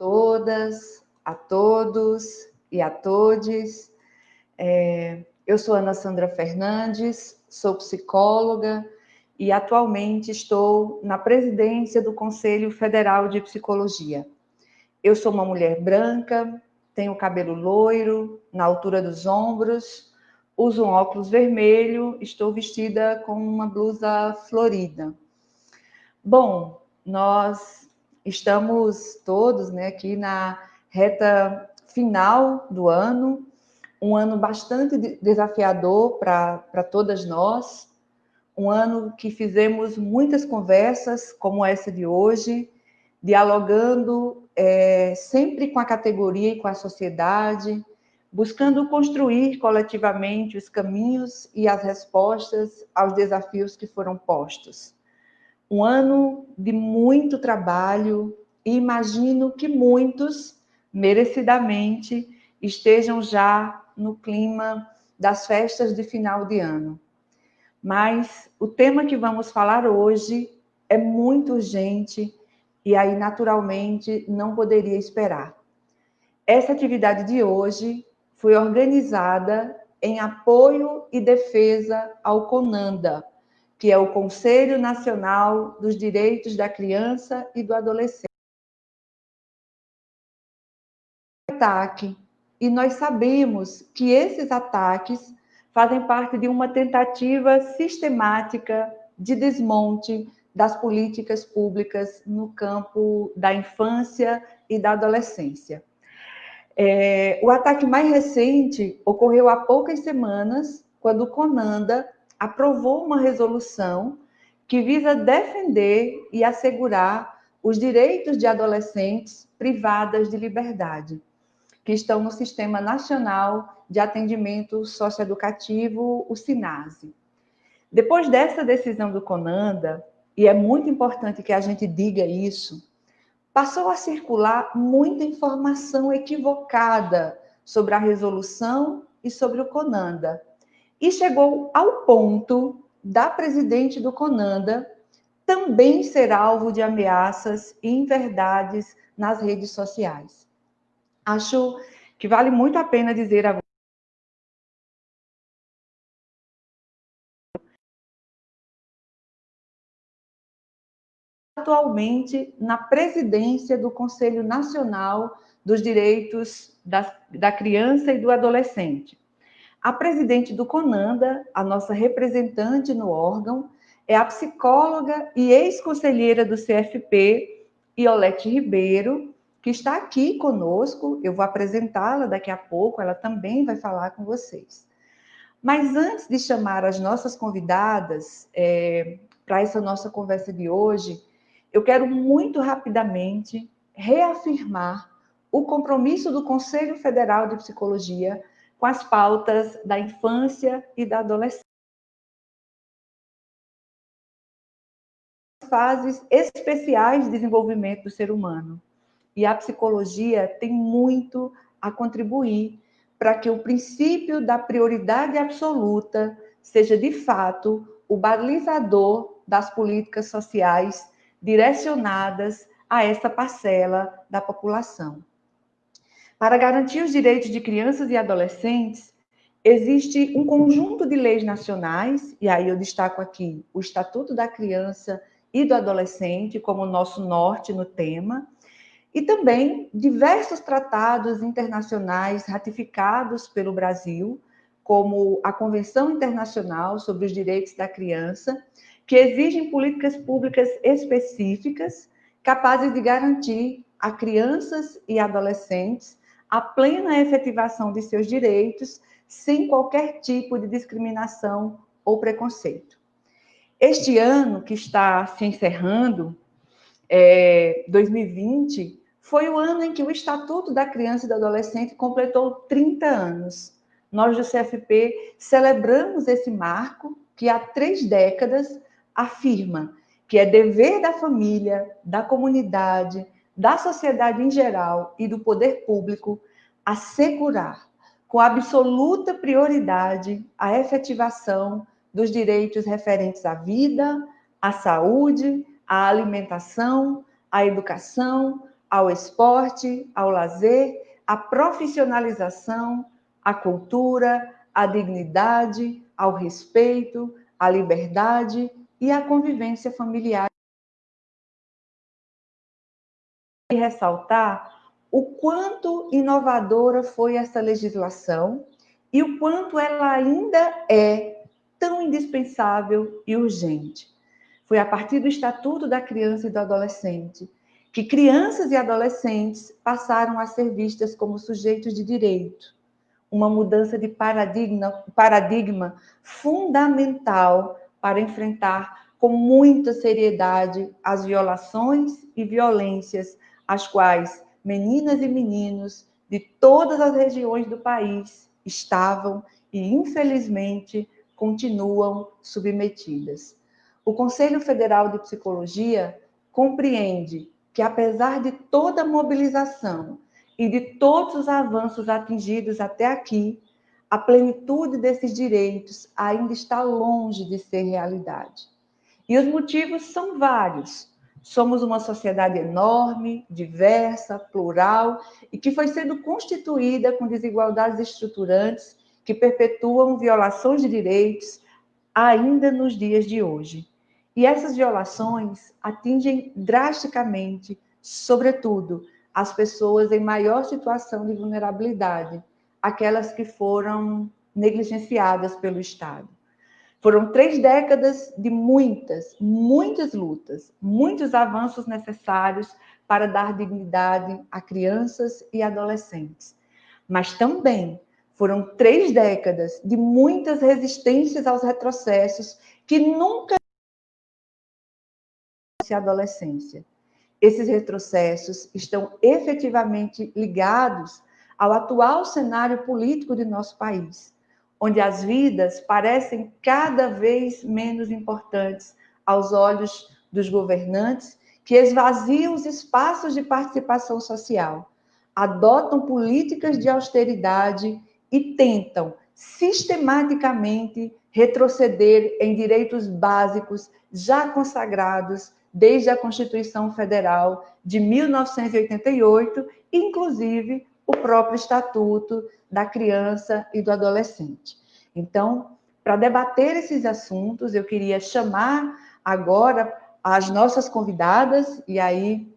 todas, a todos e a todes. É, eu sou Ana Sandra Fernandes, sou psicóloga e atualmente estou na presidência do Conselho Federal de Psicologia. Eu sou uma mulher branca, tenho cabelo loiro, na altura dos ombros, uso um óculos vermelho, estou vestida com uma blusa florida. Bom, nós estamos todos né, aqui na reta final do ano, um ano bastante desafiador para todas nós, um ano que fizemos muitas conversas, como essa de hoje, dialogando é, sempre com a categoria e com a sociedade, buscando construir coletivamente os caminhos e as respostas aos desafios que foram postos um ano de muito trabalho e imagino que muitos, merecidamente, estejam já no clima das festas de final de ano. Mas o tema que vamos falar hoje é muito urgente e aí, naturalmente, não poderia esperar. Essa atividade de hoje foi organizada em apoio e defesa ao CONANDA, que é o Conselho Nacional dos Direitos da Criança e do Adolescente. Ataque, e nós sabemos que esses ataques fazem parte de uma tentativa sistemática de desmonte das políticas públicas no campo da infância e da adolescência. É, o ataque mais recente ocorreu há poucas semanas, quando o Conanda aprovou uma resolução que visa defender e assegurar os direitos de adolescentes privadas de liberdade, que estão no Sistema Nacional de Atendimento Socioeducativo, o SINASE. Depois dessa decisão do CONANDA, e é muito importante que a gente diga isso, passou a circular muita informação equivocada sobre a resolução e sobre o CONANDA e chegou ao ponto da presidente do Conanda também ser alvo de ameaças e inverdades nas redes sociais. Acho que vale muito a pena dizer a atualmente na presidência do Conselho Nacional dos Direitos da, da Criança e do Adolescente. A presidente do CONANDA, a nossa representante no órgão, é a psicóloga e ex-conselheira do CFP, Iolete Ribeiro, que está aqui conosco. Eu vou apresentá-la daqui a pouco, ela também vai falar com vocês. Mas antes de chamar as nossas convidadas é, para essa nossa conversa de hoje, eu quero muito rapidamente reafirmar o compromisso do Conselho Federal de Psicologia com as pautas da infância e da adolescência. Fases especiais de desenvolvimento do ser humano. E a psicologia tem muito a contribuir para que o princípio da prioridade absoluta seja, de fato, o balizador das políticas sociais direcionadas a essa parcela da população. Para garantir os direitos de crianças e adolescentes, existe um conjunto de leis nacionais, e aí eu destaco aqui o Estatuto da Criança e do Adolescente como nosso norte no tema, e também diversos tratados internacionais ratificados pelo Brasil, como a Convenção Internacional sobre os Direitos da Criança, que exigem políticas públicas específicas capazes de garantir a crianças e adolescentes a plena efetivação de seus direitos, sem qualquer tipo de discriminação ou preconceito. Este ano que está se encerrando, é, 2020, foi o ano em que o Estatuto da Criança e do Adolescente completou 30 anos. Nós do CFP celebramos esse marco que há três décadas afirma que é dever da família, da comunidade, da sociedade em geral e do poder público assegurar com absoluta prioridade a efetivação dos direitos referentes à vida, à saúde, à alimentação, à educação, ao esporte, ao lazer, à profissionalização, à cultura, à dignidade, ao respeito, à liberdade e à convivência familiar. Ressaltar o quanto inovadora foi essa legislação e o quanto ela ainda é tão indispensável e urgente. Foi a partir do Estatuto da Criança e do Adolescente que crianças e adolescentes passaram a ser vistas como sujeitos de direito. Uma mudança de paradigma, paradigma fundamental para enfrentar com muita seriedade as violações e violências às quais meninas e meninos de todas as regiões do país estavam e, infelizmente, continuam submetidas. O Conselho Federal de Psicologia compreende que, apesar de toda a mobilização e de todos os avanços atingidos até aqui, a plenitude desses direitos ainda está longe de ser realidade. E os motivos são vários, Somos uma sociedade enorme, diversa, plural e que foi sendo constituída com desigualdades estruturantes que perpetuam violações de direitos ainda nos dias de hoje. E essas violações atingem drasticamente, sobretudo, as pessoas em maior situação de vulnerabilidade, aquelas que foram negligenciadas pelo Estado. Foram três décadas de muitas, muitas lutas, muitos avanços necessários para dar dignidade a crianças e adolescentes. Mas também foram três décadas de muitas resistências aos retrocessos que nunca a adolescência. Esses retrocessos estão efetivamente ligados ao atual cenário político de nosso país onde as vidas parecem cada vez menos importantes aos olhos dos governantes, que esvaziam os espaços de participação social, adotam políticas de austeridade e tentam sistematicamente retroceder em direitos básicos já consagrados desde a Constituição Federal de 1988, inclusive o próprio Estatuto da Criança e do Adolescente. Então, para debater esses assuntos, eu queria chamar agora as nossas convidadas, e aí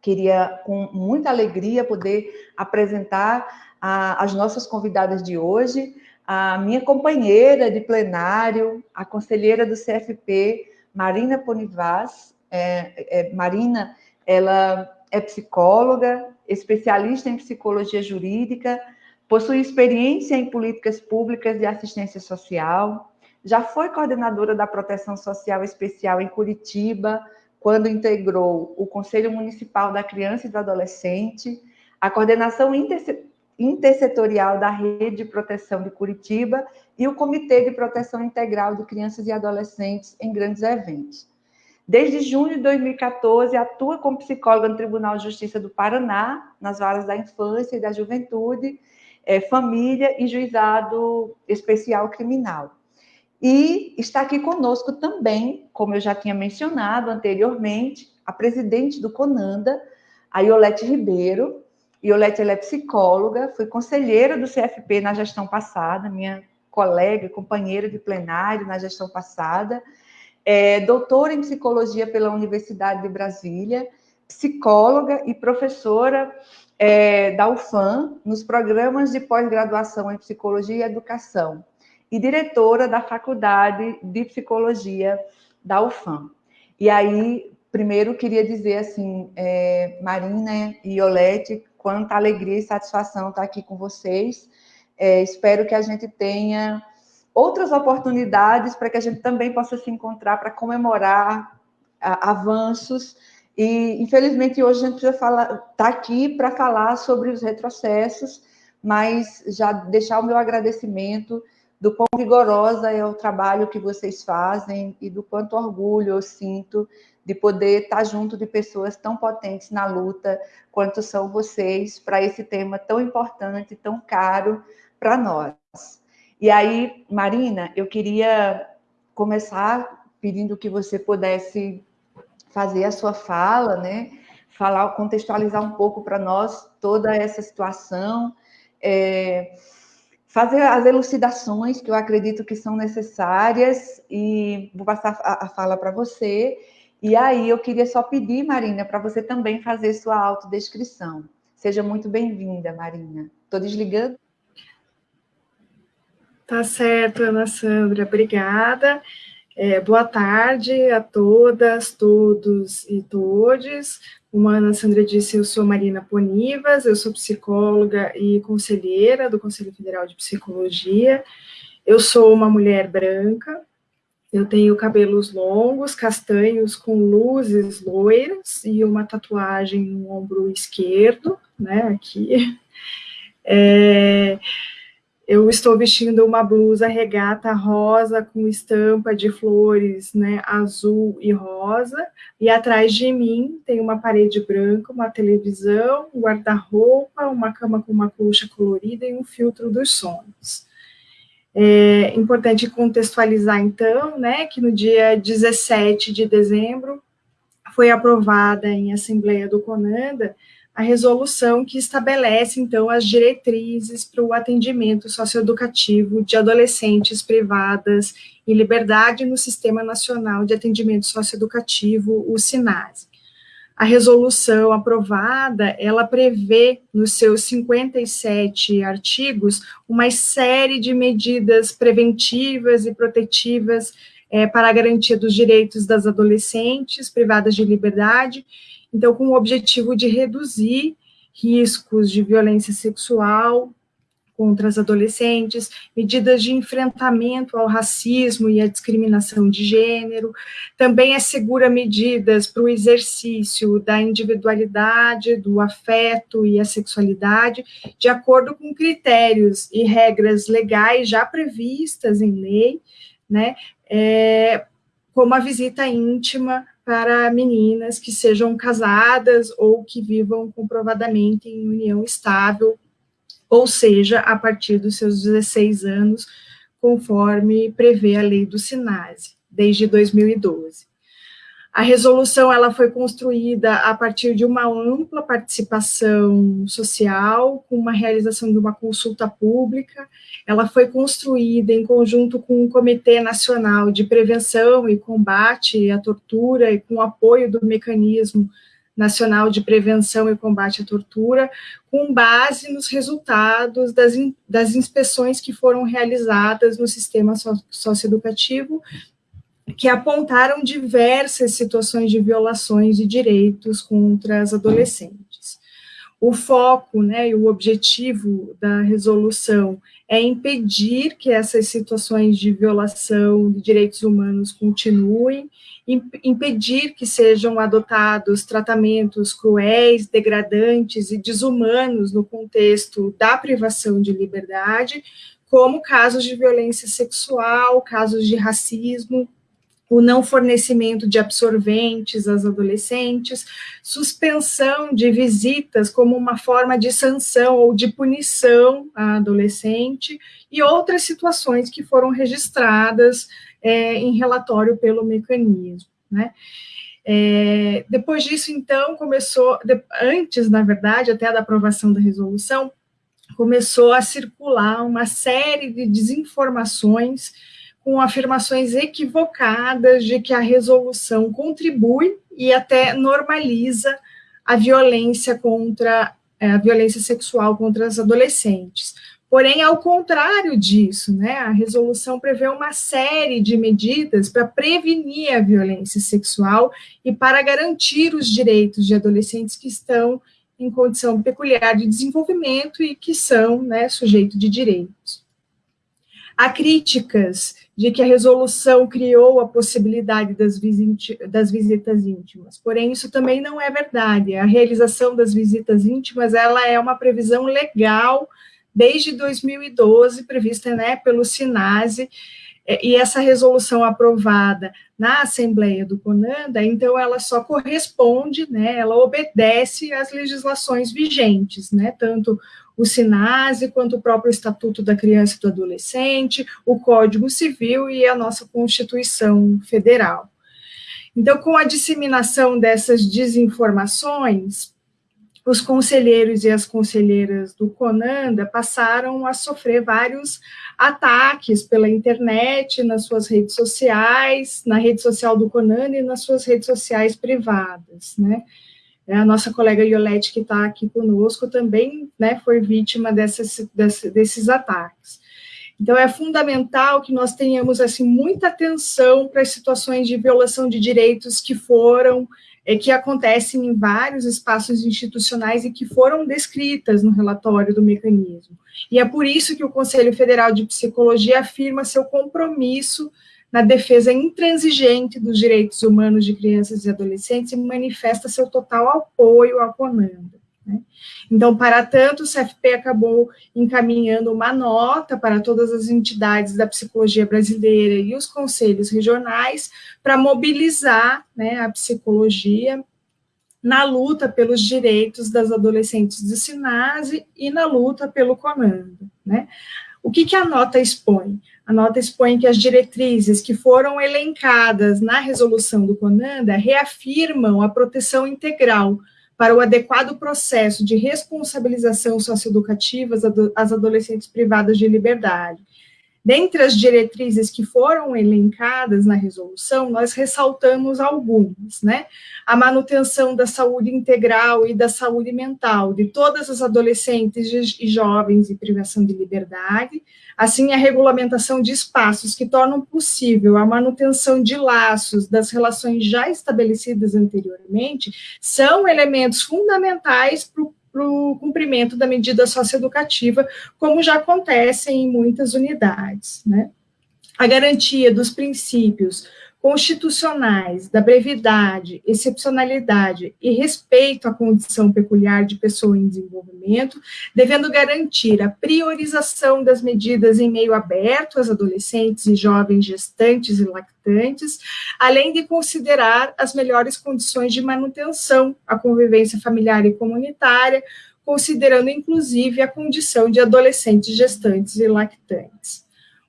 queria, com muita alegria, poder apresentar a, as nossas convidadas de hoje, a minha companheira de plenário, a conselheira do CFP, Marina Ponivaz. É, é, Marina, ela é psicóloga, especialista em psicologia jurídica, possui experiência em políticas públicas de assistência social, já foi coordenadora da Proteção Social Especial em Curitiba, quando integrou o Conselho Municipal da Criança e do Adolescente, a coordenação intersetorial da Rede de Proteção de Curitiba e o Comitê de Proteção Integral de Crianças e Adolescentes em grandes eventos. Desde junho de 2014, atua como psicóloga no Tribunal de Justiça do Paraná, nas varas da infância e da juventude, é, família e juizado especial criminal. E está aqui conosco também, como eu já tinha mencionado anteriormente, a presidente do CONANDA, a Iolete Ribeiro. Iolete é psicóloga, foi conselheira do CFP na gestão passada, minha colega, companheira de plenário na gestão passada, é doutora em psicologia pela Universidade de Brasília, psicóloga e professora é, da UFAM nos programas de pós-graduação em psicologia e educação e diretora da Faculdade de Psicologia da UFAM. E aí, primeiro, queria dizer assim, é, Marina e Iolete, quanta alegria e satisfação estar aqui com vocês. É, espero que a gente tenha outras oportunidades para que a gente também possa se encontrar para comemorar avanços. E, infelizmente, hoje a gente precisa falar, tá aqui para falar sobre os retrocessos, mas já deixar o meu agradecimento do quão vigorosa é o trabalho que vocês fazem e do quanto orgulho eu sinto de poder estar junto de pessoas tão potentes na luta quanto são vocês para esse tema tão importante, tão caro para nós. E aí, Marina, eu queria começar pedindo que você pudesse fazer a sua fala, né? falar, contextualizar um pouco para nós toda essa situação, é, fazer as elucidações que eu acredito que são necessárias e vou passar a, a fala para você. E aí eu queria só pedir, Marina, para você também fazer sua autodescrição. Seja muito bem-vinda, Marina. Estou desligando. Tá certo, Ana Sandra, obrigada. É, boa tarde a todas, todos e todes. Como a Ana Sandra disse, eu sou Marina Ponivas, eu sou psicóloga e conselheira do Conselho Federal de Psicologia. Eu sou uma mulher branca, eu tenho cabelos longos, castanhos, com luzes loiras e uma tatuagem no ombro esquerdo, né, aqui. É, eu estou vestindo uma blusa regata rosa com estampa de flores, né, azul e rosa, e atrás de mim tem uma parede branca, uma televisão, um guarda-roupa, uma cama com uma colcha colorida e um filtro dos sonhos. É importante contextualizar, então, né, que no dia 17 de dezembro foi aprovada em Assembleia do CONANDA a resolução que estabelece, então, as diretrizes para o atendimento socioeducativo de adolescentes privadas em liberdade no Sistema Nacional de Atendimento Socioeducativo, o SINASE. A resolução aprovada, ela prevê, nos seus 57 artigos, uma série de medidas preventivas e protetivas é, para a garantia dos direitos das adolescentes privadas de liberdade, então, com o objetivo de reduzir riscos de violência sexual contra as adolescentes, medidas de enfrentamento ao racismo e à discriminação de gênero, também assegura medidas para o exercício da individualidade, do afeto e a sexualidade, de acordo com critérios e regras legais já previstas em lei, né, é, como a visita íntima para meninas que sejam casadas ou que vivam comprovadamente em união estável, ou seja, a partir dos seus 16 anos, conforme prevê a lei do SINASE, desde 2012. A resolução ela foi construída a partir de uma ampla participação social, com uma realização de uma consulta pública. Ela foi construída em conjunto com o Comitê Nacional de Prevenção e Combate à Tortura e com apoio do Mecanismo Nacional de Prevenção e Combate à Tortura, com base nos resultados das, das inspeções que foram realizadas no sistema socioeducativo que apontaram diversas situações de violações de direitos contra as adolescentes. O foco né, e o objetivo da resolução é impedir que essas situações de violação de direitos humanos continuem, impedir que sejam adotados tratamentos cruéis, degradantes e desumanos no contexto da privação de liberdade, como casos de violência sexual, casos de racismo, o não fornecimento de absorventes às adolescentes, suspensão de visitas como uma forma de sanção ou de punição à adolescente, e outras situações que foram registradas é, em relatório pelo mecanismo. Né? É, depois disso, então, começou, de, antes, na verdade, até da aprovação da resolução, começou a circular uma série de desinformações com afirmações equivocadas de que a resolução contribui e até normaliza a violência contra é, a violência sexual contra as adolescentes. Porém, ao contrário disso, né, a resolução prevê uma série de medidas para prevenir a violência sexual e para garantir os direitos de adolescentes que estão em condição peculiar de desenvolvimento e que são né, sujeito de direitos. Há críticas de que a resolução criou a possibilidade das, das, visitas íntimas. Porém, isso também não é verdade. A realização das visitas íntimas, ela é uma previsão legal desde 2012, prevista né, pelo SINASE, e essa resolução aprovada na Assembleia do CONANDA, então ela só corresponde, né, ela obedece às legislações vigentes, né, tanto o SINASE, quanto o próprio Estatuto da Criança e do Adolescente, o Código Civil e a nossa Constituição Federal. Então, com a disseminação dessas desinformações, os conselheiros e as conselheiras do Conanda passaram a sofrer vários ataques pela internet, nas suas redes sociais, na rede social do Conanda e nas suas redes sociais privadas, né? A nossa colega Iolete, que está aqui conosco, também né, foi vítima dessas, desses ataques. Então, é fundamental que nós tenhamos assim, muita atenção para as situações de violação de direitos que foram é, que acontecem em vários espaços institucionais e que foram descritas no relatório do mecanismo. E é por isso que o Conselho Federal de Psicologia afirma seu compromisso na defesa intransigente dos direitos humanos de crianças e adolescentes e manifesta seu total apoio à Conanda. Né? Então, para tanto, o CFP acabou encaminhando uma nota para todas as entidades da psicologia brasileira e os conselhos regionais para mobilizar né, a psicologia na luta pelos direitos das adolescentes do SINASE e na luta pelo comando. Né? O que, que a nota expõe? A nota expõe que as diretrizes que foram elencadas na resolução do CONANDA reafirmam a proteção integral para o adequado processo de responsabilização socioeducativa às adolescentes privadas de liberdade. Dentre as diretrizes que foram elencadas na resolução, nós ressaltamos algumas, né? A manutenção da saúde integral e da saúde mental de todas as adolescentes e jovens em privação de liberdade, assim a regulamentação de espaços que tornam possível a manutenção de laços das relações já estabelecidas anteriormente, são elementos fundamentais para o para o cumprimento da medida socioeducativa, como já acontece em muitas unidades. Né? A garantia dos princípios constitucionais da brevidade, excepcionalidade e respeito à condição peculiar de pessoa em desenvolvimento, devendo garantir a priorização das medidas em meio aberto às adolescentes e jovens gestantes e lactantes, além de considerar as melhores condições de manutenção, a convivência familiar e comunitária, considerando inclusive a condição de adolescentes gestantes e lactantes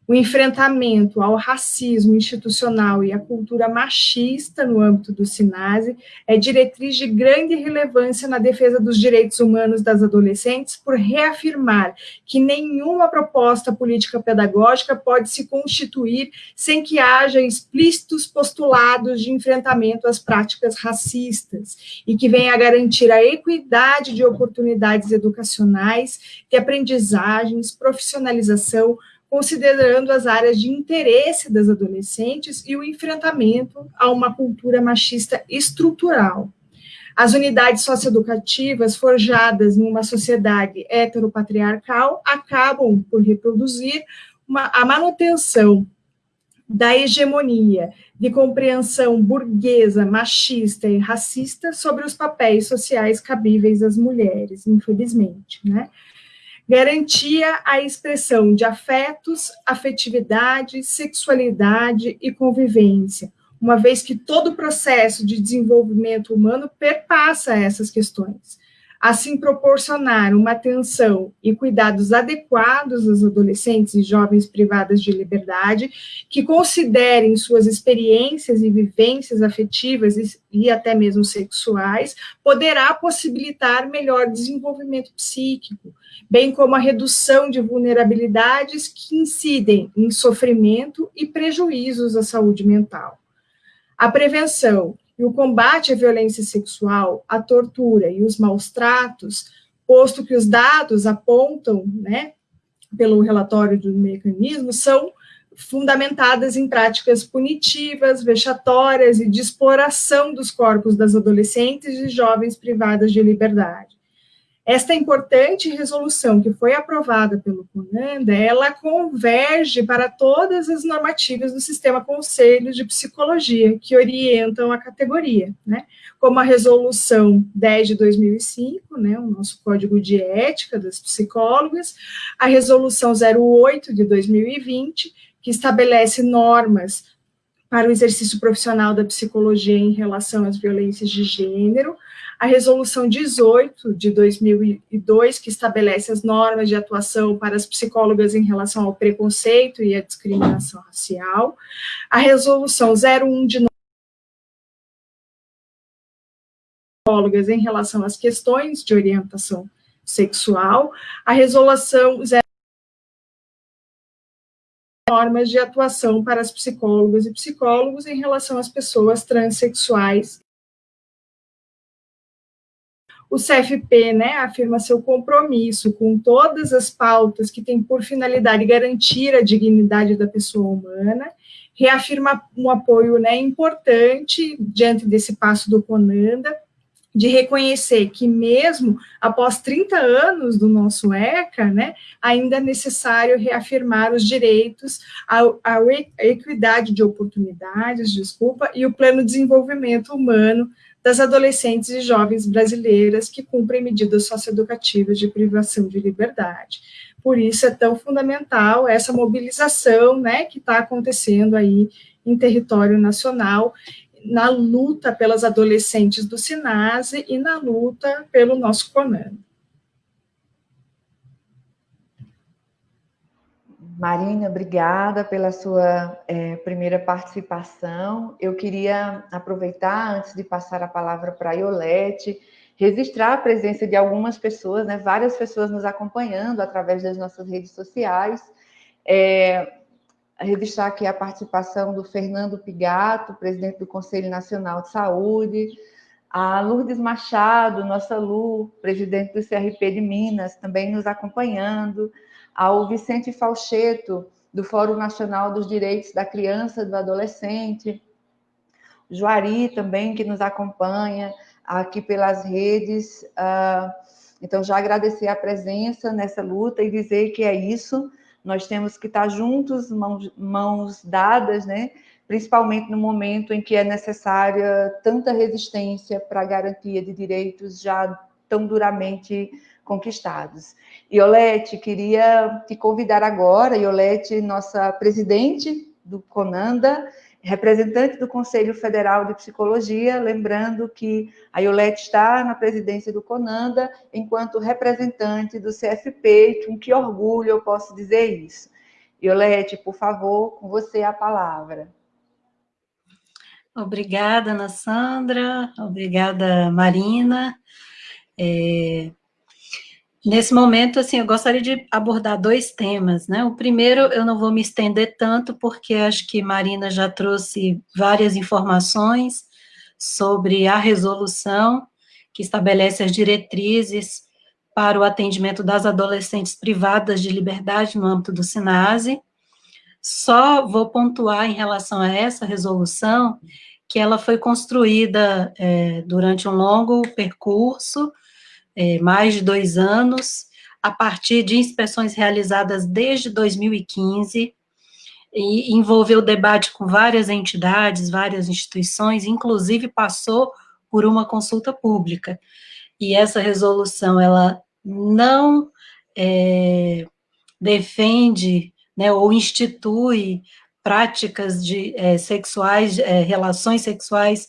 o enfrentamento ao racismo institucional e à cultura machista no âmbito do SINASE é diretriz de grande relevância na defesa dos direitos humanos das adolescentes por reafirmar que nenhuma proposta política pedagógica pode se constituir sem que haja explícitos postulados de enfrentamento às práticas racistas e que venha a garantir a equidade de oportunidades educacionais, de aprendizagens, profissionalização, considerando as áreas de interesse das adolescentes e o enfrentamento a uma cultura machista estrutural. As unidades socioeducativas forjadas em uma sociedade heteropatriarcal acabam por reproduzir uma, a manutenção da hegemonia de compreensão burguesa, machista e racista sobre os papéis sociais cabíveis às mulheres, infelizmente, né? Garantia a expressão de afetos, afetividade, sexualidade e convivência, uma vez que todo o processo de desenvolvimento humano perpassa essas questões assim proporcionar uma atenção e cuidados adequados às adolescentes e jovens privadas de liberdade, que considerem suas experiências e vivências afetivas e, e até mesmo sexuais, poderá possibilitar melhor desenvolvimento psíquico, bem como a redução de vulnerabilidades que incidem em sofrimento e prejuízos à saúde mental. A prevenção e o combate à violência sexual, à tortura e os maus tratos, posto que os dados apontam, né, pelo relatório do mecanismo, são fundamentadas em práticas punitivas, vexatórias e de exploração dos corpos das adolescentes e jovens privadas de liberdade. Esta importante resolução que foi aprovada pelo CONANDA, ela converge para todas as normativas do sistema Conselhos de Psicologia, que orientam a categoria, né? como a resolução 10 de 2005, né, o nosso Código de Ética das Psicólogas, a resolução 08 de 2020, que estabelece normas para o exercício profissional da psicologia em relação às violências de gênero, a Resolução 18 de 2002, que estabelece as normas de atuação para as psicólogas em relação ao preconceito e à discriminação racial, a Resolução 01 de psicólogas em relação às questões de orientação sexual, a resolução normas de atuação para as psicólogas e psicólogos em relação às pessoas transexuais. O CFP né, afirma seu compromisso com todas as pautas que têm por finalidade garantir a dignidade da pessoa humana, reafirma um apoio né, importante diante desse passo do CONANDA, de reconhecer que mesmo após 30 anos do nosso ECA, né, ainda é necessário reafirmar os direitos, a equidade de oportunidades, desculpa, e o pleno desenvolvimento humano das adolescentes e jovens brasileiras que cumprem medidas socioeducativas de privação de liberdade. Por isso é tão fundamental essa mobilização, né, que está acontecendo aí em território nacional na luta pelas adolescentes do SINASE e na luta pelo nosso CONAN. Marina, obrigada pela sua é, primeira participação. Eu queria aproveitar, antes de passar a palavra para a Iolete, registrar a presença de algumas pessoas, né, várias pessoas nos acompanhando através das nossas redes sociais. É, registrar aqui a participação do Fernando Pigato, presidente do Conselho Nacional de Saúde, a Lourdes Machado, nossa Lu, presidente do CRP de Minas, também nos acompanhando, ao Vicente Falcheto, do Fórum Nacional dos Direitos da Criança e do Adolescente, Juari também, que nos acompanha aqui pelas redes. Ah, então, já agradecer a presença nessa luta e dizer que é isso, nós temos que estar juntos, mãos, mãos dadas, né? principalmente no momento em que é necessária tanta resistência para a garantia de direitos já tão duramente conquistados. Iolete, queria te convidar agora, Iolete, nossa presidente do CONANDA, representante do Conselho Federal de Psicologia, lembrando que a Iolete está na presidência do CONANDA enquanto representante do CFP, com que orgulho eu posso dizer isso. Iolete, por favor, com você a palavra. Obrigada, Ana Sandra, obrigada, Marina. É, Nesse momento, assim, eu gostaria de abordar dois temas, né? O primeiro, eu não vou me estender tanto, porque acho que Marina já trouxe várias informações sobre a resolução que estabelece as diretrizes para o atendimento das adolescentes privadas de liberdade no âmbito do SINASE. Só vou pontuar em relação a essa resolução, que ela foi construída é, durante um longo percurso, é, mais de dois anos, a partir de inspeções realizadas desde 2015, e envolveu debate com várias entidades, várias instituições, inclusive passou por uma consulta pública. E essa resolução, ela não é, defende né, ou institui práticas de é, sexuais, é, relações sexuais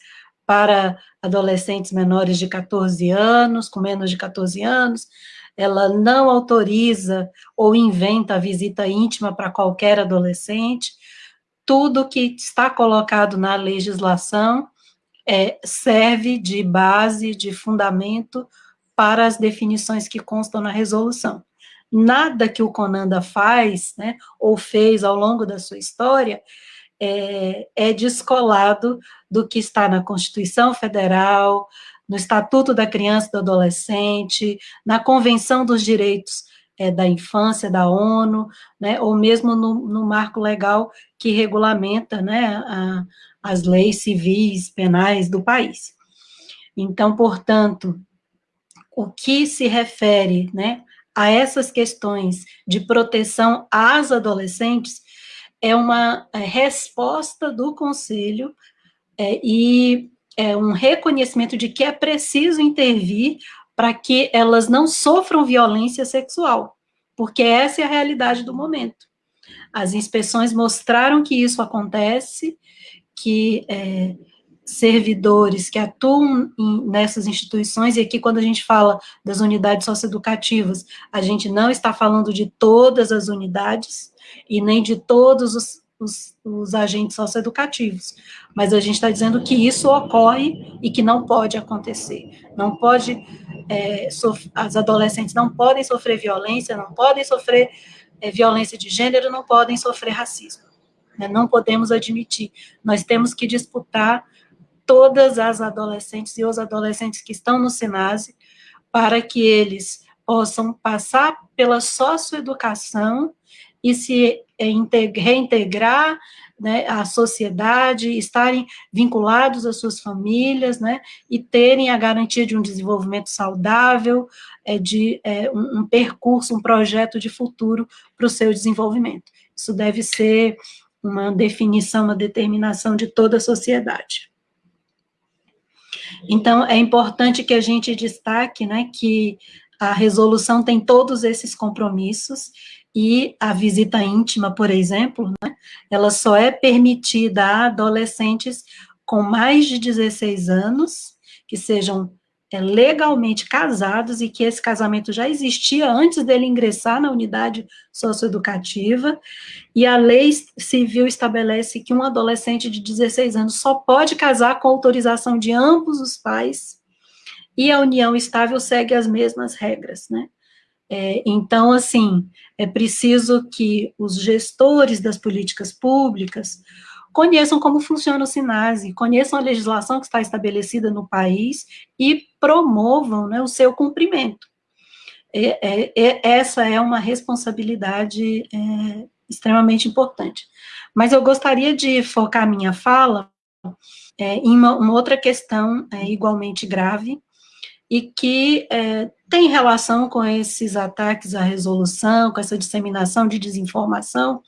para adolescentes menores de 14 anos, com menos de 14 anos, ela não autoriza ou inventa a visita íntima para qualquer adolescente, tudo que está colocado na legislação é, serve de base, de fundamento para as definições que constam na resolução. Nada que o Conanda faz, né, ou fez ao longo da sua história, é, é descolado do que está na Constituição Federal, no Estatuto da Criança e do Adolescente, na Convenção dos Direitos é, da Infância da ONU, né, ou mesmo no, no marco legal que regulamenta né, a, as leis civis, penais do país. Então, portanto, o que se refere né, a essas questões de proteção às adolescentes é uma é, resposta do Conselho é, e é um reconhecimento de que é preciso intervir para que elas não sofram violência sexual, porque essa é a realidade do momento. As inspeções mostraram que isso acontece, que é, servidores que atuam em, nessas instituições, e aqui quando a gente fala das unidades socioeducativas, a gente não está falando de todas as unidades, e nem de todos os os, os agentes socioeducativos, mas a gente está dizendo que isso ocorre e que não pode acontecer, não pode, é, as adolescentes não podem sofrer violência, não podem sofrer é, violência de gênero, não podem sofrer racismo, né? não podemos admitir, nós temos que disputar todas as adolescentes e os adolescentes que estão no SENASE, para que eles possam passar pela socioeducação e se reintegrar né, à sociedade, estarem vinculados às suas famílias, né, e terem a garantia de um desenvolvimento saudável, é, de é, um, um percurso, um projeto de futuro para o seu desenvolvimento. Isso deve ser uma definição, uma determinação de toda a sociedade. Então, é importante que a gente destaque né, que a resolução tem todos esses compromissos, e a visita íntima, por exemplo, né, ela só é permitida a adolescentes com mais de 16 anos, que sejam legalmente casados e que esse casamento já existia antes dele ingressar na unidade socioeducativa, e a lei civil estabelece que um adolescente de 16 anos só pode casar com autorização de ambos os pais, e a união estável segue as mesmas regras, né? É, então, assim, é preciso que os gestores das políticas públicas conheçam como funciona o SINASE, conheçam a legislação que está estabelecida no país e promovam né, o seu cumprimento. É, é, é essa é uma responsabilidade é, extremamente importante. Mas eu gostaria de focar minha fala é, em uma, uma, outra questão é, igualmente grave, e que tem relação com esses ataques à resolução, com essa disseminação de desinformação,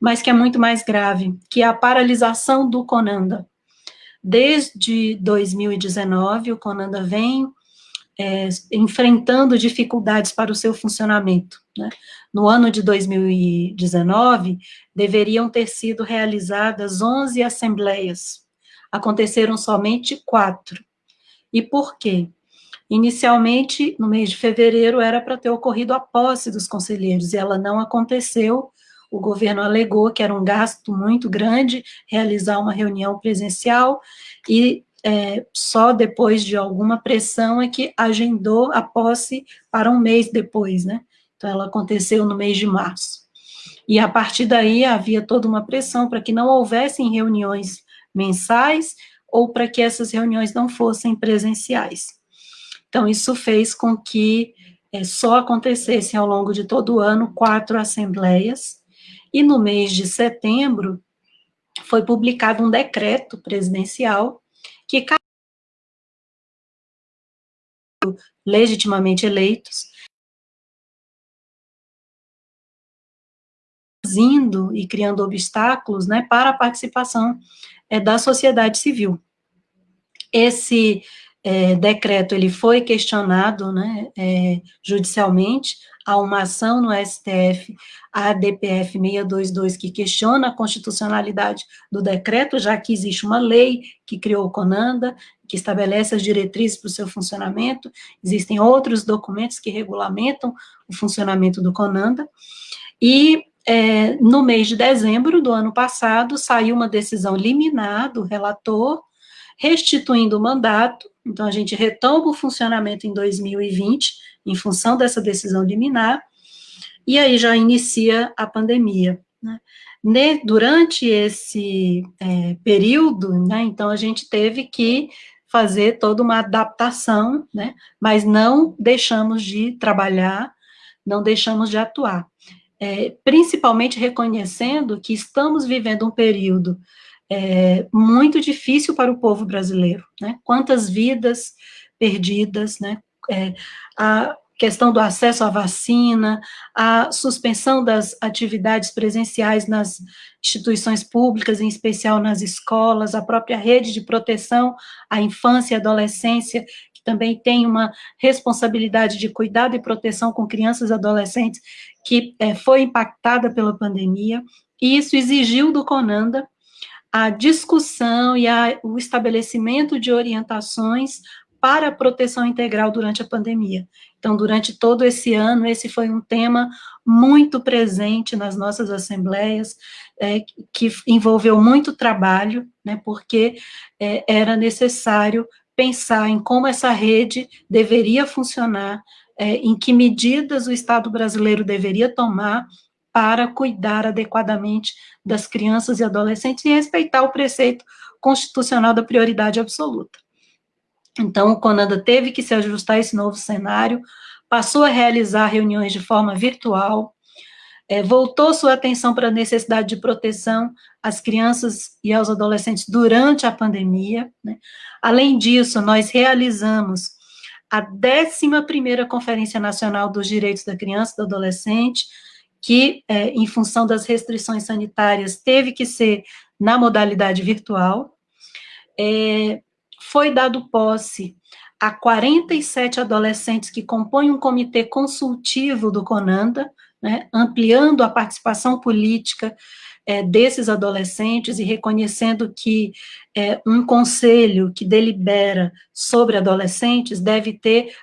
mas que é muito mais grave, que é a paralisação do Conanda. Desde 2019, o Conanda vem é, enfrentando dificuldades para o seu funcionamento. Né? No ano de 2019, deveriam ter sido realizadas 11 assembleias, aconteceram somente quatro. E por quê? Inicialmente, no mês de fevereiro, era para ter ocorrido a posse dos conselheiros, e ela não aconteceu, o governo alegou que era um gasto muito grande realizar uma reunião presencial, e é, só depois de alguma pressão é que agendou a posse para um mês depois, né? Então, ela aconteceu no mês de março. E a partir daí havia toda uma pressão para que não houvessem reuniões mensais ou para que essas reuniões não fossem presenciais. Então, isso fez com que é, só acontecessem ao longo de todo o ano quatro assembleias, e no mês de setembro foi publicado um decreto presidencial que legitimamente eleitos, indo e criando obstáculos né, para a participação é, da sociedade civil. Esse é, decreto ele foi questionado né, é, judicialmente, há uma ação no STF, a DPF 622, que questiona a constitucionalidade do decreto, já que existe uma lei que criou o CONANDA, que estabelece as diretrizes para o seu funcionamento, existem outros documentos que regulamentam o funcionamento do CONANDA, e é, no mês de dezembro do ano passado, saiu uma decisão liminar do relator, restituindo o mandato, então a gente retoma o funcionamento em 2020, em função dessa decisão liminar, e aí já inicia a pandemia. Né? Durante esse é, período, né, então a gente teve que fazer toda uma adaptação, né, mas não deixamos de trabalhar, não deixamos de atuar. É, principalmente reconhecendo que estamos vivendo um período é, muito difícil para o povo brasileiro, né? Quantas vidas perdidas, né? É, a questão do acesso à vacina, a suspensão das atividades presenciais nas instituições públicas, em especial nas escolas, a própria rede de proteção à infância e adolescência, que também tem uma responsabilidade de cuidado e proteção com crianças e adolescentes, que é, foi impactada pela pandemia, e isso exigiu do CONANDA a discussão e a, o estabelecimento de orientações para a proteção integral durante a pandemia. Então, durante todo esse ano, esse foi um tema muito presente nas nossas assembleias, é, que envolveu muito trabalho, né, porque é, era necessário pensar em como essa rede deveria funcionar, é, em que medidas o Estado brasileiro deveria tomar para cuidar adequadamente das crianças e adolescentes e respeitar o preceito constitucional da prioridade absoluta. Então, o CONANDA teve que se ajustar a esse novo cenário, passou a realizar reuniões de forma virtual, é, voltou sua atenção para a necessidade de proteção às crianças e aos adolescentes durante a pandemia. Né? Além disso, nós realizamos a 11ª Conferência Nacional dos Direitos da Criança e do Adolescente, que, é, em função das restrições sanitárias, teve que ser na modalidade virtual. É, foi dado posse a 47 adolescentes que compõem um comitê consultivo do CONANDA, né, ampliando a participação política é, desses adolescentes e reconhecendo que é, um conselho que delibera sobre adolescentes deve ter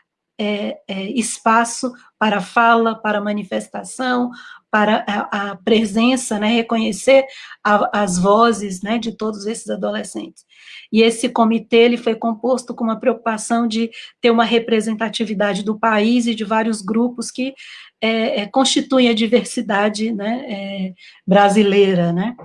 é, é espaço para fala, para manifestação, para a, a presença, né, reconhecer a, as vozes né, de todos esses adolescentes. E esse comitê ele foi composto com uma preocupação de ter uma representatividade do país e de vários grupos que é, é, constituem a diversidade né, é, brasileira. Né.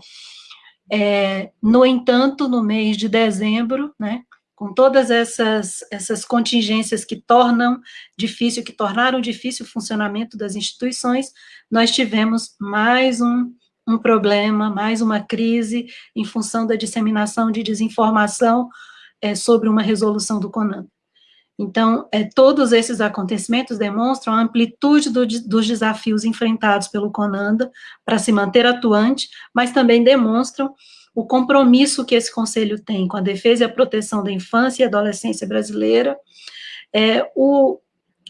É, no entanto, no mês de dezembro, né, com todas essas, essas contingências que tornam difícil, que tornaram difícil o funcionamento das instituições, nós tivemos mais um, um problema, mais uma crise em função da disseminação de desinformação é, sobre uma resolução do CONAN. Então, é, todos esses acontecimentos demonstram a amplitude do, dos desafios enfrentados pelo CONANDA para se manter atuante, mas também demonstram o compromisso que esse conselho tem com a defesa e a proteção da infância e adolescência brasileira, é, o,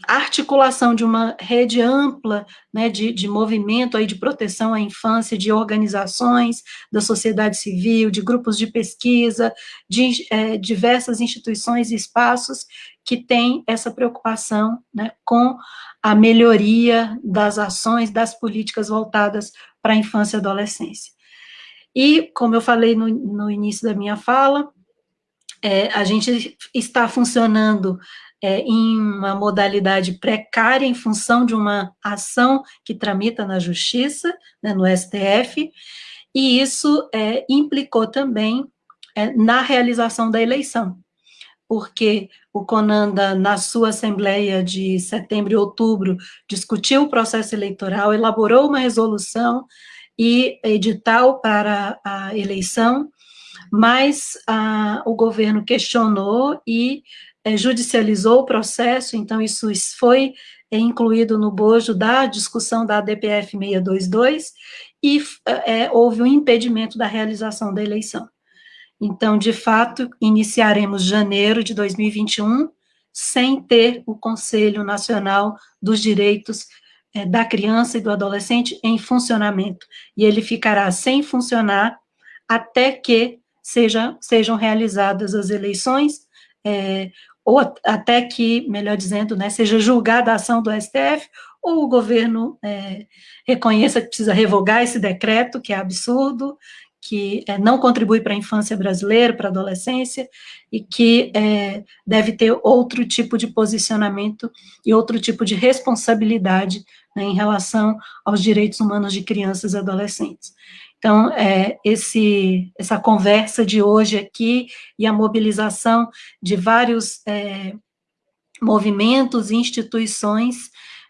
a articulação de uma rede ampla né, de, de movimento aí de proteção à infância, de organizações da sociedade civil, de grupos de pesquisa, de é, diversas instituições e espaços que têm essa preocupação né, com a melhoria das ações, das políticas voltadas para a infância e adolescência. E, como eu falei no, no início da minha fala, é, a gente está funcionando é, em uma modalidade precária em função de uma ação que tramita na Justiça, né, no STF, e isso é, implicou também é, na realização da eleição, porque o Conanda, na sua assembleia de setembro e outubro, discutiu o processo eleitoral, elaborou uma resolução e edital para a eleição, mas a, o governo questionou e é, judicializou o processo, então isso foi é, incluído no bojo da discussão da ADPF 622, e é, houve um impedimento da realização da eleição. Então, de fato, iniciaremos janeiro de 2021 sem ter o Conselho Nacional dos Direitos é, da criança e do adolescente em funcionamento, e ele ficará sem funcionar até que seja, sejam realizadas as eleições, é, ou até que, melhor dizendo, né, seja julgada a ação do STF, ou o governo é, reconheça que precisa revogar esse decreto, que é absurdo, que é, não contribui para a infância brasileira, para a adolescência, e que é, deve ter outro tipo de posicionamento e outro tipo de responsabilidade né, em relação aos direitos humanos de crianças e adolescentes. Então, é, esse, essa conversa de hoje aqui e a mobilização de vários é, movimentos e instituições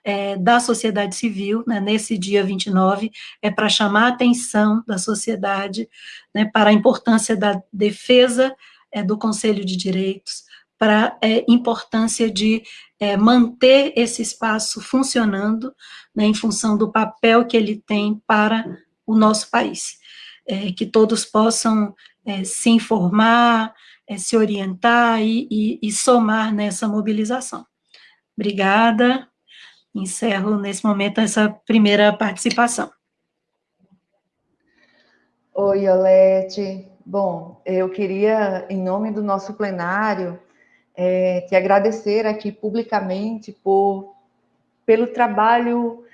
é, da sociedade civil, né, nesse dia 29, é para chamar a atenção da sociedade né, para a importância da defesa é, do Conselho de Direitos, para a é, importância de é, manter esse espaço funcionando, né, em função do papel que ele tem para o nosso país. É, que todos possam é, se informar, se orientar e, e, e somar nessa mobilização. Obrigada. Encerro, nesse momento, essa primeira participação. Oi, Olete. Bom, eu queria, em nome do nosso plenário, é, te agradecer aqui publicamente por, pelo trabalho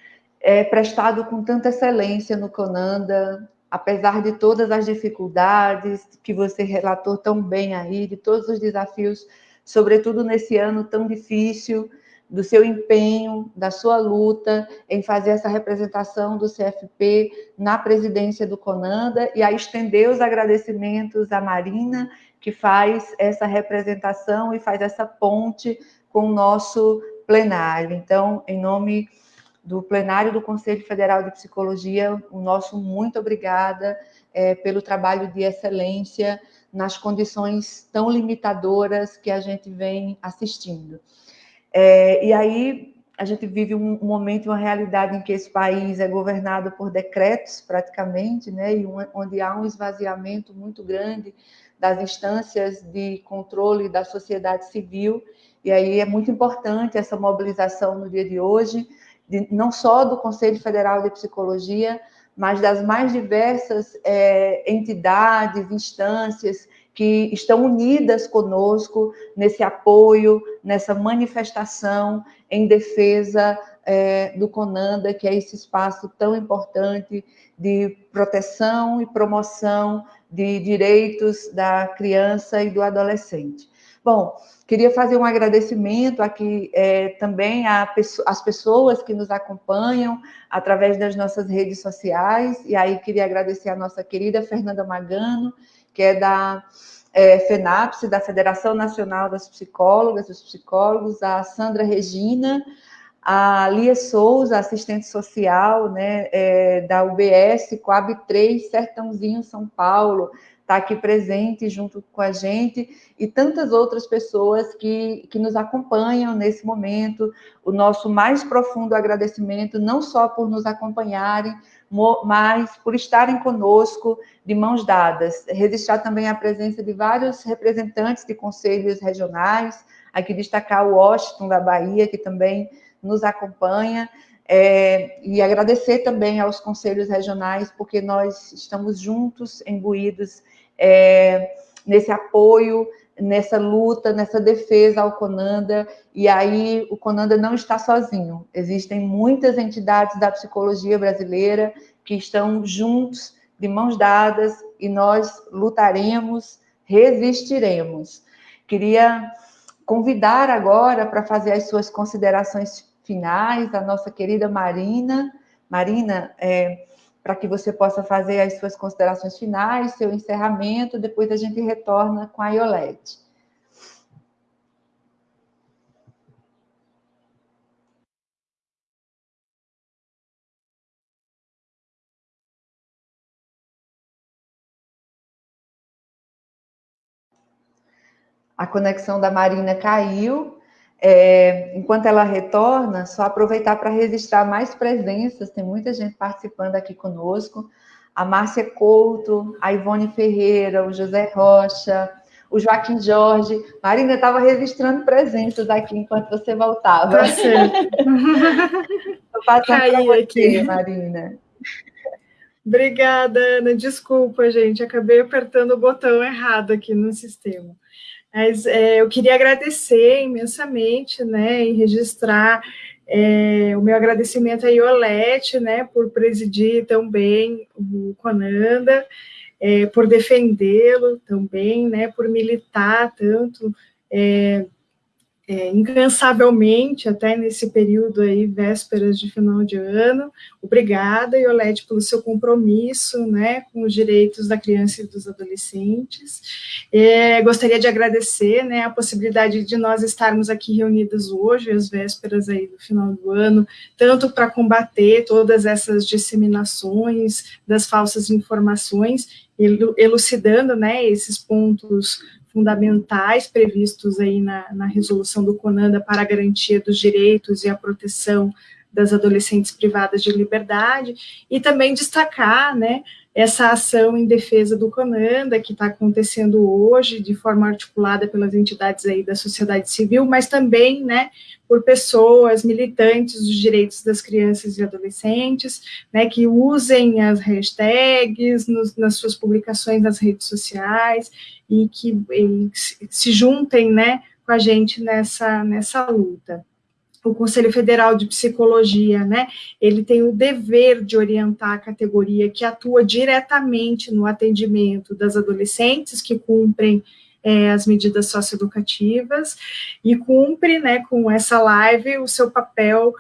é, prestado com tanta excelência no Conanda, apesar de todas as dificuldades que você relatou tão bem aí, de todos os desafios, sobretudo nesse ano tão difícil, do seu empenho, da sua luta em fazer essa representação do CFP na presidência do Conanda e a estender os agradecimentos à Marina, que faz essa representação e faz essa ponte com o nosso plenário. Então, em nome do plenário do Conselho Federal de Psicologia, o nosso muito obrigada é, pelo trabalho de excelência nas condições tão limitadoras que a gente vem assistindo. É, e aí a gente vive um, momento, uma realidade em que esse país é governado por decretos, praticamente, né, e onde há um esvaziamento muito grande das instâncias de controle da sociedade civil, e aí é muito importante essa mobilização no dia de hoje, de, não só do Conselho Federal de Psicologia, mas das mais diversas é, entidades, instâncias que estão unidas conosco nesse apoio, nessa manifestação em defesa é, do CONANDA, que é esse espaço tão importante de proteção e promoção de direitos da criança e do adolescente. Bom, queria fazer um agradecimento aqui é, também às pessoas que nos acompanham através das nossas redes sociais, e aí queria agradecer a nossa querida Fernanda Magano, que é da é, FENAPSE, da Federação Nacional das Psicólogas, dos Psicólogos, a Sandra Regina, a Lia Souza, assistente social né, é, da UBS, Coab 3, Sertãozinho, São Paulo, está aqui presente junto com a gente, e tantas outras pessoas que, que nos acompanham nesse momento. O nosso mais profundo agradecimento, não só por nos acompanharem, mas por estarem conosco de mãos dadas. Registrar também a presença de vários representantes de conselhos regionais, aqui destacar o Washington da Bahia, que também nos acompanha, é, e agradecer também aos conselhos regionais, porque nós estamos juntos, imbuídos é, nesse apoio, nessa luta, nessa defesa ao Conanda, e aí o Conanda não está sozinho. Existem muitas entidades da psicologia brasileira que estão juntos, de mãos dadas, e nós lutaremos, resistiremos. Queria convidar agora para fazer as suas considerações finais a nossa querida Marina. Marina, é, para que você possa fazer as suas considerações finais, seu encerramento, depois a gente retorna com a Iolete. A conexão da Marina caiu, é, enquanto ela retorna, só aproveitar para registrar mais presenças, tem muita gente participando aqui conosco. A Márcia Couto, a Ivone Ferreira, o José Rocha, o Joaquim Jorge. Marina estava registrando presenças aqui enquanto você voltava. Tá certo. Estou passando você, aqui. Marina. Obrigada, Ana. Desculpa, gente. Acabei apertando o botão errado aqui no sistema. Mas é, eu queria agradecer imensamente, né, e registrar é, o meu agradecimento a Iolete, né, por presidir tão bem o Conanda, é, por defendê-lo também, né, por militar tanto é, é, incansavelmente, até nesse período aí, vésperas de final de ano. Obrigada, Iolete, pelo seu compromisso, né, com os direitos da criança e dos adolescentes. É, gostaria de agradecer, né, a possibilidade de nós estarmos aqui reunidas hoje, às vésperas aí do final do ano, tanto para combater todas essas disseminações das falsas informações, elucidando, né, esses pontos fundamentais previstos aí na, na resolução do CONANDA para a garantia dos direitos e a proteção das adolescentes privadas de liberdade, e também destacar, né, essa ação em defesa do CONANDA, que está acontecendo hoje, de forma articulada pelas entidades aí da sociedade civil, mas também, né, por pessoas militantes dos direitos das crianças e adolescentes, né, que usem as hashtags nos, nas suas publicações nas redes sociais e que e se juntem, né, com a gente nessa, nessa luta. o Conselho Federal de Psicologia, né, ele tem o dever de orientar a categoria que atua diretamente no atendimento das adolescentes que cumprem é, as medidas socioeducativas e cumpre, né, com essa live o seu papel,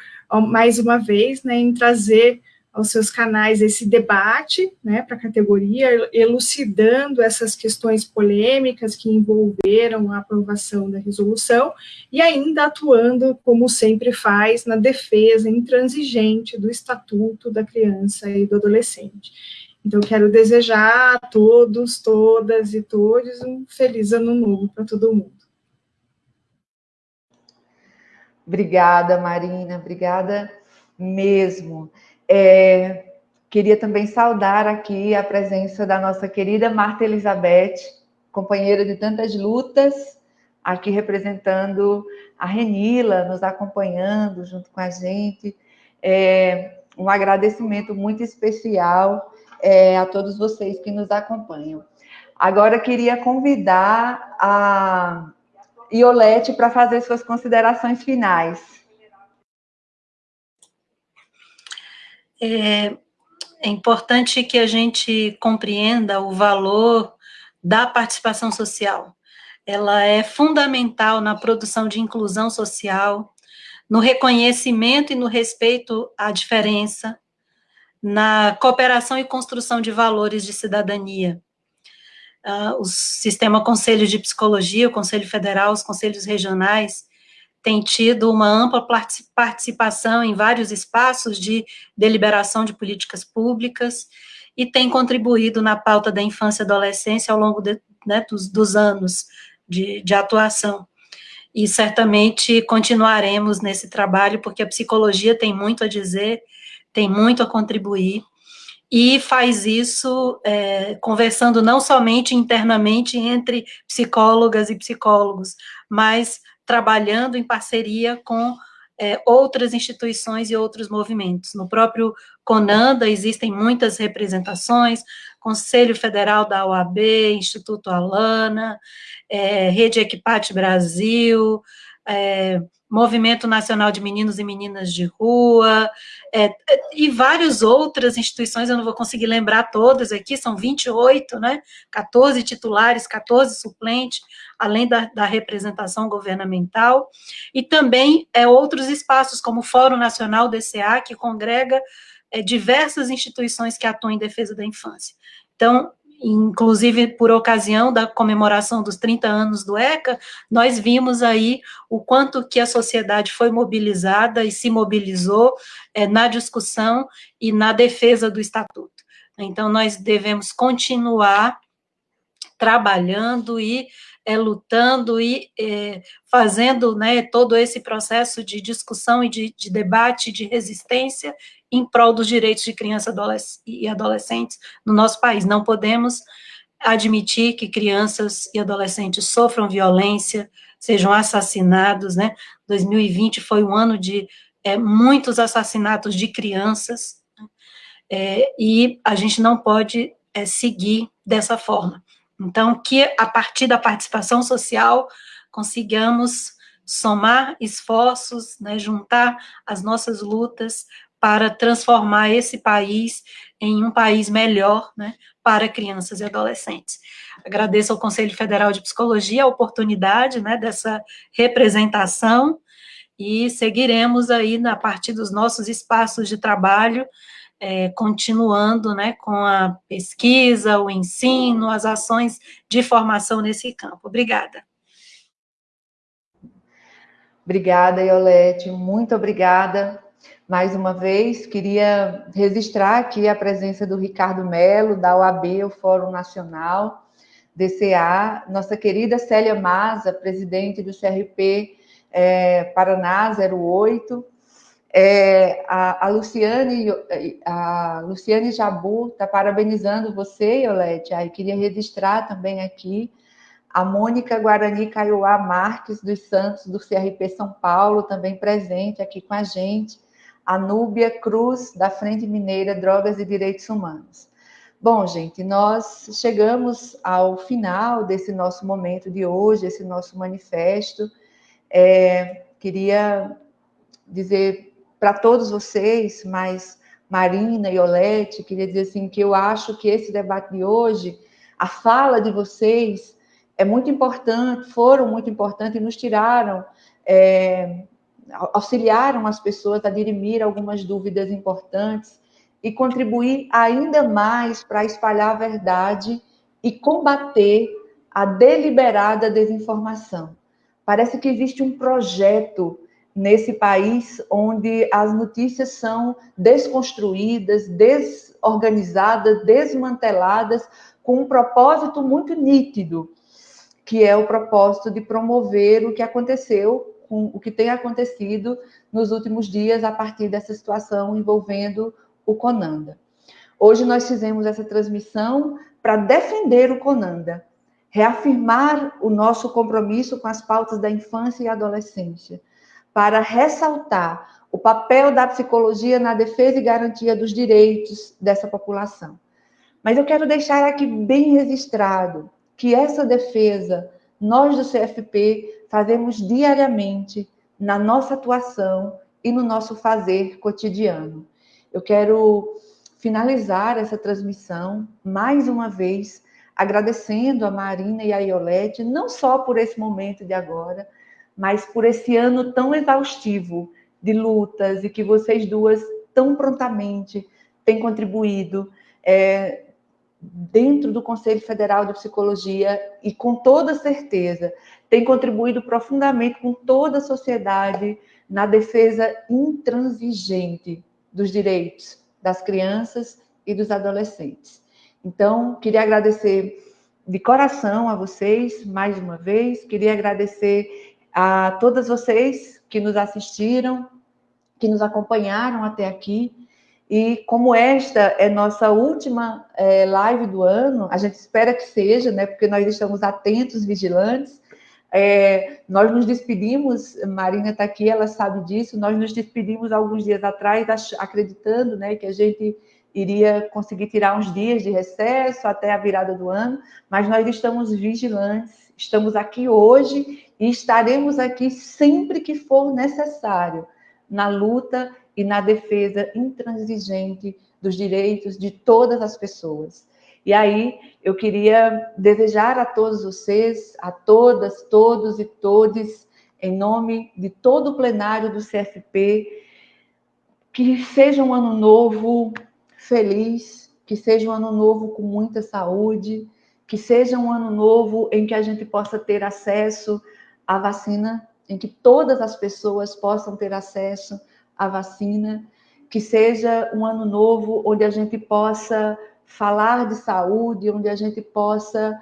mais uma vez, né, em trazer aos seus canais esse debate né, para a categoria, elucidando essas questões polêmicas que envolveram a aprovação da resolução e ainda atuando, como sempre faz, na defesa intransigente do Estatuto da Criança e do Adolescente. Então, quero desejar a todos, todas e todos um feliz ano novo para todo mundo. Obrigada, Marina, obrigada mesmo. É, queria também saudar aqui a presença da nossa querida Marta Elizabeth, companheira de tantas lutas, aqui representando a Renila, nos acompanhando junto com a gente. É, um agradecimento muito especial é, a todos vocês que nos acompanham. Agora, queria convidar a Iolete para fazer suas considerações finais. é, é importante que a gente compreenda o valor da participação social. Ela é fundamental na produção de inclusão social, no reconhecimento e no respeito à diferença, na cooperação e construção de valores de cidadania. Uh, o sistema Conselho de Psicologia, o Conselho Federal, os conselhos regionais, tem tido uma ampla participação em vários espaços de deliberação de políticas públicas e tem contribuído na pauta da infância e adolescência ao longo de, né, dos, dos, anos de, de atuação. E certamente continuaremos nesse trabalho, porque a psicologia tem muito a dizer, tem muito a contribuir, e faz isso é, conversando não somente internamente entre psicólogas e psicólogos, mas trabalhando em parceria com é, outras instituições e outros movimentos. No próprio CONANDA existem muitas representações, Conselho Federal da OAB, Instituto Alana, é, Rede Equipate Brasil, é, Movimento Nacional de Meninos e Meninas de Rua, é, e várias outras instituições, eu não vou conseguir lembrar todas aqui, são 28, né, 14 titulares, 14 suplentes, além da, da representação governamental, e também é, outros espaços, como o Fórum Nacional DCA, que congrega é, diversas instituições que atuam em defesa da infância. Então, inclusive por ocasião da comemoração dos 30 anos do ECA, nós vimos aí o quanto que a sociedade foi mobilizada e se mobilizou é, na discussão e na defesa do Estatuto. Então, nós devemos continuar trabalhando e é, lutando e é, fazendo né, todo esse processo de discussão e de, de debate, de resistência em prol dos direitos de crianças e adolescentes no nosso país. Não podemos admitir que crianças e adolescentes sofram violência, sejam assassinados, né? 2020 foi um ano de é, muitos assassinatos de crianças, é, e a gente não pode é, seguir dessa forma. Então, que a partir da participação social consigamos somar esforços, né, juntar as nossas lutas para transformar esse país em um país melhor, né, para crianças e adolescentes. Agradeço ao Conselho Federal de Psicologia a oportunidade, né, dessa representação e seguiremos aí na partir dos nossos espaços de trabalho é, continuando né, com a pesquisa, o ensino, as ações de formação nesse campo. Obrigada. Obrigada, Iolete, muito obrigada. Mais uma vez, queria registrar aqui a presença do Ricardo Melo, da OAB, o Fórum Nacional, DCA, nossa querida Célia Maza, presidente do CRP é, Paraná 08, é, a, a, Luciane, a Luciane Jabu está parabenizando você, Iolete. Aí queria registrar também aqui a Mônica Guarani Caiuá Marques dos Santos, do CRP São Paulo, também presente aqui com a gente. A Núbia Cruz, da Frente Mineira Drogas e Direitos Humanos. Bom, gente, nós chegamos ao final desse nosso momento de hoje, esse nosso manifesto. É, queria dizer para todos vocês, mas Marina e Olete, queria dizer assim que eu acho que esse debate de hoje, a fala de vocês é muito importante, foram muito importantes e nos tiraram, é, auxiliaram as pessoas a dirimir algumas dúvidas importantes e contribuir ainda mais para espalhar a verdade e combater a deliberada desinformação. Parece que existe um projeto nesse país onde as notícias são desconstruídas, desorganizadas, desmanteladas, com um propósito muito nítido, que é o propósito de promover o que aconteceu, com o que tem acontecido nos últimos dias a partir dessa situação envolvendo o Conanda. Hoje nós fizemos essa transmissão para defender o Conanda, reafirmar o nosso compromisso com as pautas da infância e adolescência, para ressaltar o papel da psicologia na defesa e garantia dos direitos dessa população. Mas eu quero deixar aqui bem registrado que essa defesa nós do CFP fazemos diariamente na nossa atuação e no nosso fazer cotidiano. Eu quero finalizar essa transmissão mais uma vez agradecendo a Marina e a Iolete, não só por esse momento de agora, mas por esse ano tão exaustivo de lutas e que vocês duas tão prontamente têm contribuído é, dentro do Conselho Federal de Psicologia e com toda certeza têm contribuído profundamente com toda a sociedade na defesa intransigente dos direitos das crianças e dos adolescentes. Então, queria agradecer de coração a vocês mais uma vez, queria agradecer a todas vocês que nos assistiram, que nos acompanharam até aqui. E como esta é nossa última é, live do ano, a gente espera que seja, né? Porque nós estamos atentos, vigilantes. É, nós nos despedimos, Marina está aqui, ela sabe disso. Nós nos despedimos alguns dias atrás, acreditando, né, que a gente iria conseguir tirar uns dias de recesso até a virada do ano, mas nós estamos vigilantes, estamos aqui hoje e estaremos aqui sempre que for necessário na luta e na defesa intransigente dos direitos de todas as pessoas. E aí eu queria desejar a todos vocês, a todas, todos e todes, em nome de todo o plenário do CFP, que seja um ano novo feliz, que seja um ano novo com muita saúde, que seja um ano novo em que a gente possa ter acesso a vacina, em que todas as pessoas possam ter acesso à vacina, que seja um ano novo onde a gente possa falar de saúde, onde a gente possa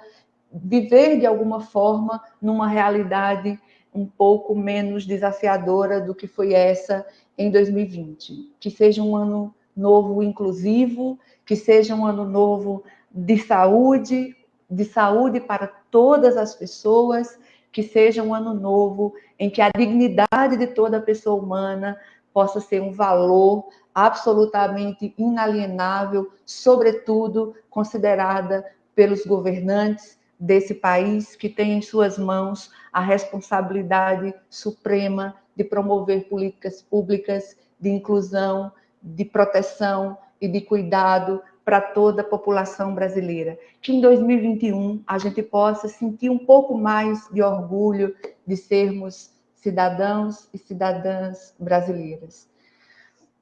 viver de alguma forma numa realidade um pouco menos desafiadora do que foi essa em 2020. Que seja um ano novo inclusivo, que seja um ano novo de saúde, de saúde para todas as pessoas, que seja um ano novo em que a dignidade de toda pessoa humana possa ser um valor absolutamente inalienável, sobretudo considerada pelos governantes desse país que tem em suas mãos a responsabilidade suprema de promover políticas públicas de inclusão, de proteção e de cuidado para toda a população brasileira. Que em 2021 a gente possa sentir um pouco mais de orgulho de sermos cidadãos e cidadãs brasileiras.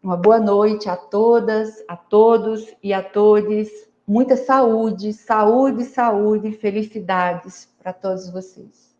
Uma boa noite a todas, a todos e a todos. Muita saúde, saúde, saúde, felicidades para todos vocês.